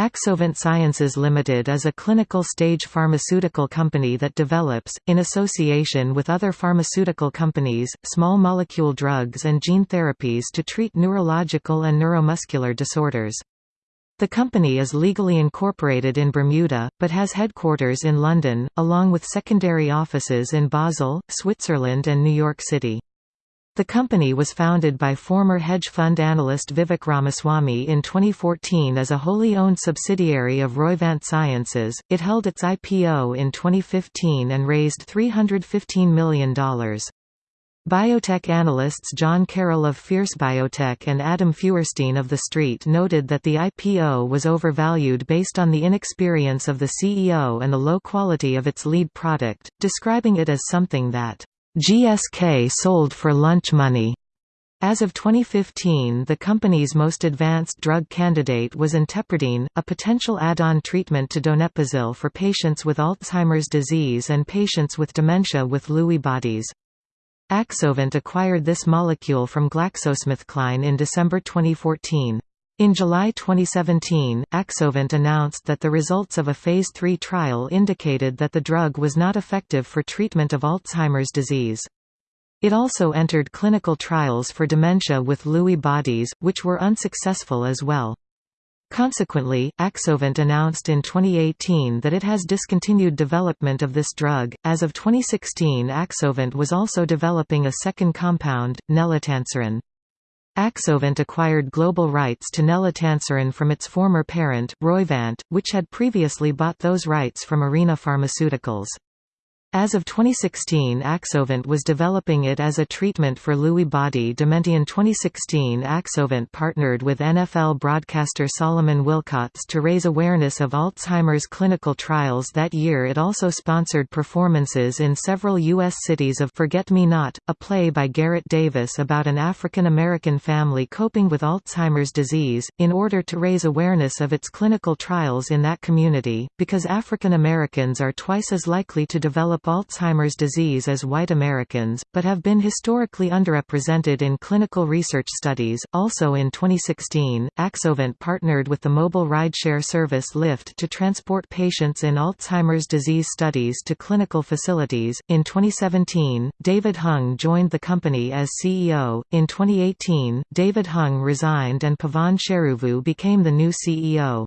Axovant Sciences Limited is a clinical-stage pharmaceutical company that develops, in association with other pharmaceutical companies, small molecule drugs and gene therapies to treat neurological and neuromuscular disorders. The company is legally incorporated in Bermuda, but has headquarters in London, along with secondary offices in Basel, Switzerland and New York City. The company was founded by former hedge fund analyst Vivek Ramaswamy in 2014 as a wholly owned subsidiary of Roivant Sciences. It held its IPO in 2015 and raised $315 million. Biotech analysts John Carroll of Fierce Biotech and Adam Feuerstein of The Street noted that the IPO was overvalued based on the inexperience of the CEO and the low quality of its lead product, describing it as something that GSK sold for lunch money. As of 2015 the company's most advanced drug candidate was intepirdine, a potential add-on treatment to donepezil for patients with Alzheimer's disease and patients with dementia with Lewy bodies. Axovant acquired this molecule from GlaxoSmithKline in December 2014. In July 2017, Axovant announced that the results of a Phase 3 trial indicated that the drug was not effective for treatment of Alzheimer's disease. It also entered clinical trials for dementia with Lewy bodies, which were unsuccessful as well. Consequently, Axovant announced in 2018 that it has discontinued development of this drug. As of 2016, Axovant was also developing a second compound, nelotanserin. Axovant acquired global rights to nelotanserin from its former parent, Roivant, which had previously bought those rights from Arena Pharmaceuticals. As of 2016 Axovant was developing it as a treatment for Lewy body dementia. In 2016 Axovant partnered with NFL broadcaster Solomon Wilcots to raise awareness of Alzheimer's clinical trials that year it also sponsored performances in several U.S. cities of Forget Me Not, a play by Garrett Davis about an African-American family coping with Alzheimer's disease, in order to raise awareness of its clinical trials in that community, because African Americans are twice as likely to develop develop Alzheimer's disease as white Americans, but have been historically underrepresented in clinical research studies. Also in 2016, Axovant partnered with the mobile rideshare service Lyft to transport patients in Alzheimer's disease studies to clinical facilities. In 2017, David Hung joined the company as CEO. In 2018, David Hung resigned and Pavan Cheruvu became the new CEO.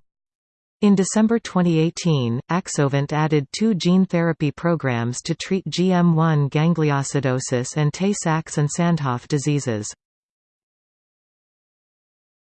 In December 2018, Axovant added two gene therapy programs to treat GM1 gangliosidosis and Tay-Sachs and Sandhoff diseases.